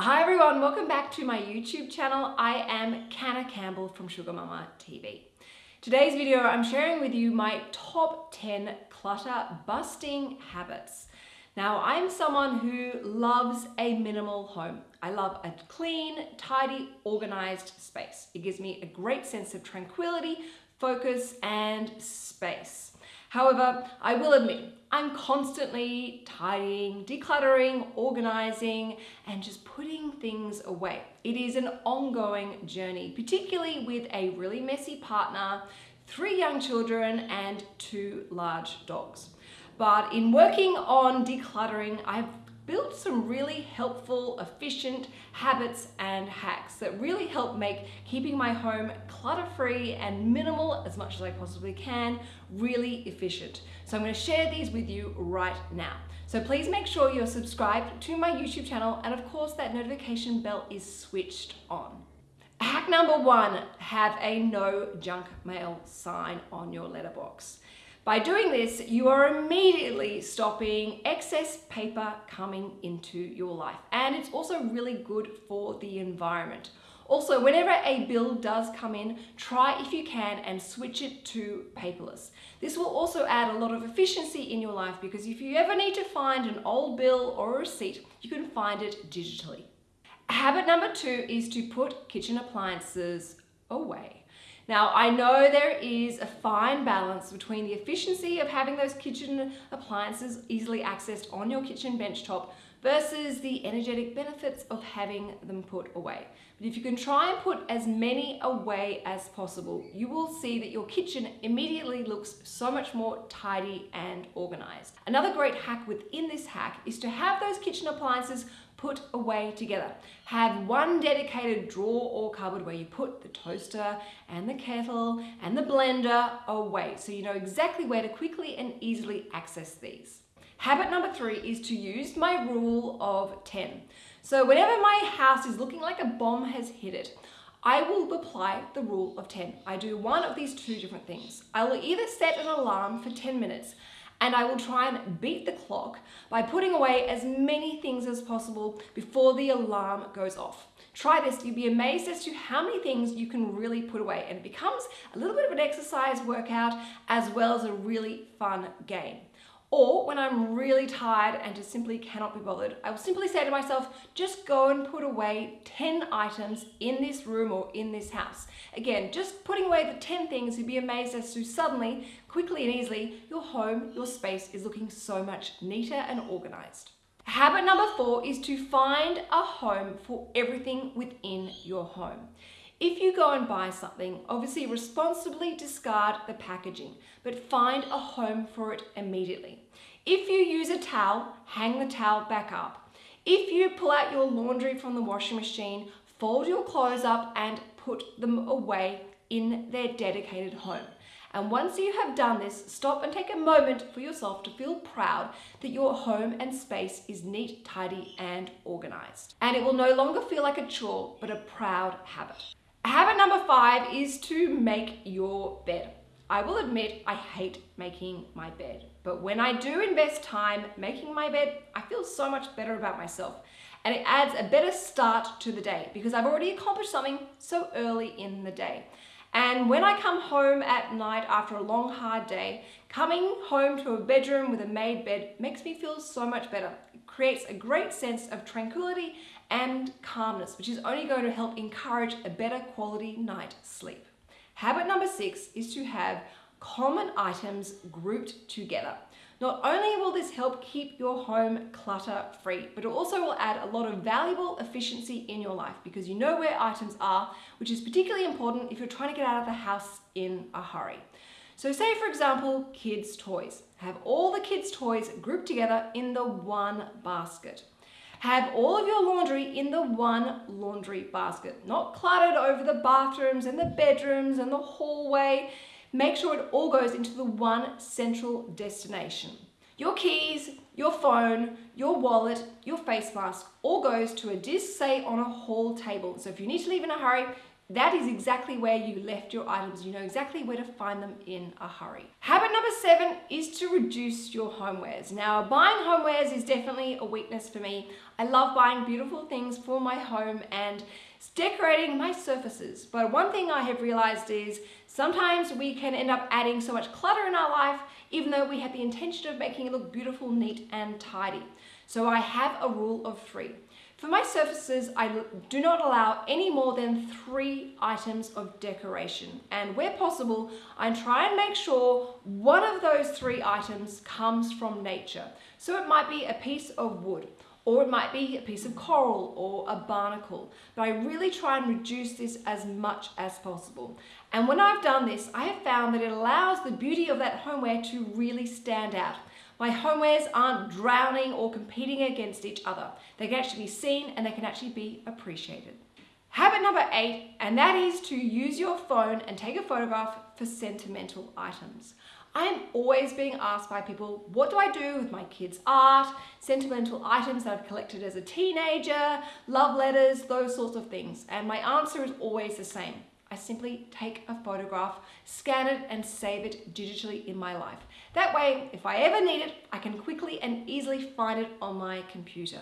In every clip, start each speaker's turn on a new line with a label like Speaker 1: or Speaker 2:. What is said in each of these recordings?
Speaker 1: Hi everyone, welcome back to my YouTube channel. I am Canna Campbell from SugarMamma TV. Today's video, I'm sharing with you my top 10 clutter busting habits. Now, I'm someone who loves a minimal home. I love a clean, tidy, organized space. It gives me a great sense of tranquility, focus, and space. However, I will admit, I'm constantly tidying, decluttering, organizing, and just putting things away. It is an ongoing journey, particularly with a really messy partner, three young children, and two large dogs. But in working on decluttering, I've built some really helpful, efficient habits and hacks that really help make keeping my home clutter-free and minimal as much as I possibly can really efficient. So I'm going to share these with you right now. So please make sure you're subscribed to my YouTube channel and of course that notification bell is switched on. Hack number one, have a no junk mail sign on your letterbox. By doing this, you are immediately stopping excess paper coming into your life. And it's also really good for the environment. Also, whenever a bill does come in, try if you can and switch it to paperless. This will also add a lot of efficiency in your life because if you ever need to find an old bill or a receipt, you can find it digitally. Habit number two is to put kitchen appliances away. Now, I know there is a fine balance between the efficiency of having those kitchen appliances easily accessed on your kitchen benchtop versus the energetic benefits of having them put away. But if you can try and put as many away as possible, you will see that your kitchen immediately looks so much more tidy and organized. Another great hack within this hack is to have those kitchen appliances put away together. Have one dedicated drawer or cupboard where you put the toaster and the kettle and the blender away so you know exactly where to quickly and easily access these. Habit number three is to use my rule of 10. So whenever my house is looking like a bomb has hit it, I will apply the rule of 10. I do one of these two different things. I will either set an alarm for 10 minutes and I will try and beat the clock by putting away as many things as possible before the alarm goes off. Try this, you'll be amazed as to how many things you can really put away and it becomes a little bit of an exercise workout as well as a really fun game. Or when I'm really tired and just simply cannot be bothered, I will simply say to myself, just go and put away 10 items in this room or in this house. Again, just putting away the 10 things, you'd be amazed as to suddenly, quickly and easily, your home, your space is looking so much neater and organized. Habit number four is to find a home for everything within your home. If you go and buy something, obviously responsibly discard the packaging, but find a home for it immediately. If you use a towel, hang the towel back up. If you pull out your laundry from the washing machine, fold your clothes up and put them away in their dedicated home. And once you have done this, stop and take a moment for yourself to feel proud that your home and space is neat, tidy, and organized. And it will no longer feel like a chore, but a proud habit. Habit number five is to make your bed. I will admit I hate making my bed, but when I do invest time making my bed, I feel so much better about myself. And it adds a better start to the day because I've already accomplished something so early in the day. And when I come home at night after a long, hard day, coming home to a bedroom with a made bed makes me feel so much better. It creates a great sense of tranquility and calmness, which is only going to help encourage a better quality night sleep. Habit number six is to have common items grouped together. Not only will this help keep your home clutter free, but it also will add a lot of valuable efficiency in your life because you know where items are, which is particularly important if you're trying to get out of the house in a hurry. So say for example, kids toys. Have all the kids toys grouped together in the one basket. Have all of your laundry in the one laundry basket, not cluttered over the bathrooms and the bedrooms and the hallway. Make sure it all goes into the one central destination. Your keys, your phone, your wallet, your face mask all goes to a disc, say on a hall table. So if you need to leave in a hurry, that is exactly where you left your items. You know exactly where to find them in a hurry. Habit number seven is to reduce your homewares. Now, buying homewares is definitely a weakness for me. I love buying beautiful things for my home and decorating my surfaces. But one thing I have realized is sometimes we can end up adding so much clutter in our life, even though we had the intention of making it look beautiful, neat, and tidy. So I have a rule of three. For my surfaces, I do not allow any more than three items of decoration. And where possible, I try and make sure one of those three items comes from nature. So it might be a piece of wood, or it might be a piece of coral or a barnacle. But I really try and reduce this as much as possible. And when I've done this, I have found that it allows the beauty of that homeware to really stand out. My homewares aren't drowning or competing against each other. They can actually be seen and they can actually be appreciated. Habit number eight, and that is to use your phone and take a photograph for sentimental items. I am always being asked by people, what do I do with my kids' art, sentimental items that I've collected as a teenager, love letters, those sorts of things. And my answer is always the same. I simply take a photograph, scan it and save it digitally in my life. That way, if I ever need it, I can quickly and easily find it on my computer.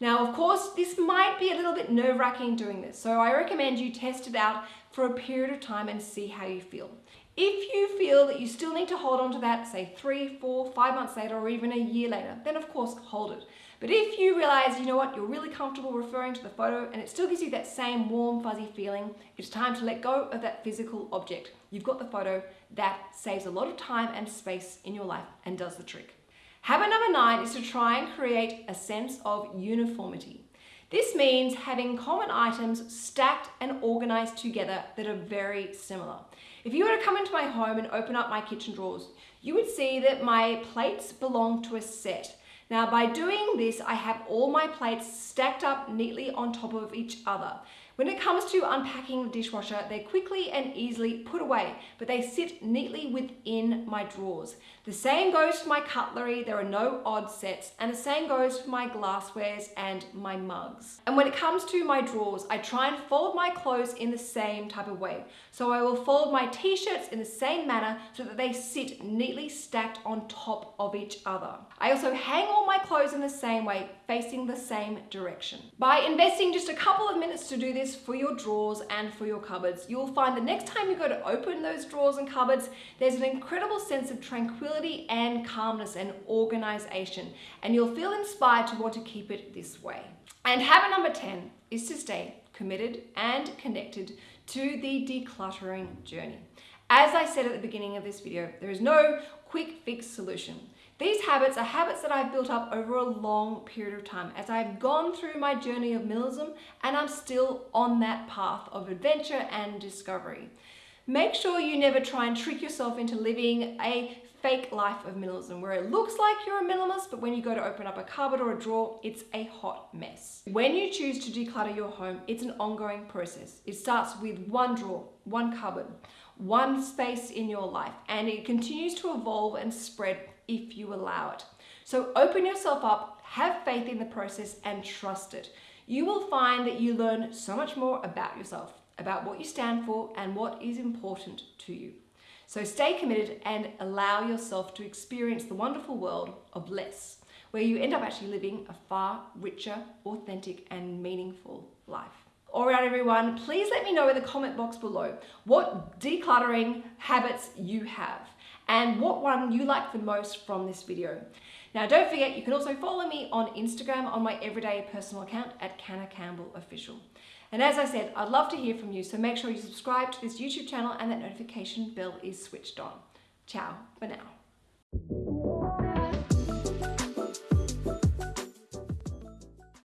Speaker 1: Now, of course, this might be a little bit nerve-wracking doing this, so I recommend you test it out for a period of time and see how you feel. If you feel that you still need to hold on to that, say three, four, five months later, or even a year later, then of course hold it. But if you realize, you know what, you're really comfortable referring to the photo and it still gives you that same warm, fuzzy feeling, it's time to let go of that physical object. You've got the photo, that saves a lot of time and space in your life and does the trick. Habit number nine is to try and create a sense of uniformity. This means having common items stacked and organized together that are very similar. If you were to come into my home and open up my kitchen drawers, you would see that my plates belong to a set. Now by doing this, I have all my plates stacked up neatly on top of each other. When it comes to unpacking the dishwasher, they're quickly and easily put away, but they sit neatly within my drawers. The same goes for my cutlery, there are no odd sets, and the same goes for my glasswares and my mugs. And when it comes to my drawers, I try and fold my clothes in the same type of way. So I will fold my t-shirts in the same manner so that they sit neatly stacked on top of each other. I also hang all my clothes in the same way, facing the same direction. By investing just a couple of minutes to do this, for your drawers and for your cupboards. You'll find the next time you go to open those drawers and cupboards, there's an incredible sense of and calmness and organization, and you'll feel inspired to want to keep it this way. And habit number 10 is to stay committed and connected to the decluttering journey. As I said at the beginning of this video, there is no quick fix solution. These habits are habits that I've built up over a long period of time as I've gone through my journey of minimalism and I'm still on that path of adventure and discovery. Make sure you never try and trick yourself into living a fake life of minimalism where it looks like you're a minimalist, but when you go to open up a cupboard or a drawer, it's a hot mess. When you choose to declutter your home, it's an ongoing process. It starts with one drawer, one cupboard, one space in your life, and it continues to evolve and spread if you allow it. So open yourself up, have faith in the process and trust it. You will find that you learn so much more about yourself, about what you stand for and what is important to you. So stay committed and allow yourself to experience the wonderful world of less, where you end up actually living a far richer, authentic and meaningful life. All right, everyone, please let me know in the comment box below what decluttering habits you have and what one you like the most from this video. Now don't forget you can also follow me on Instagram on my everyday personal account at Canna Campbell Official. And as I said, I'd love to hear from you, so make sure you subscribe to this YouTube channel and that notification bell is switched on. Ciao for now.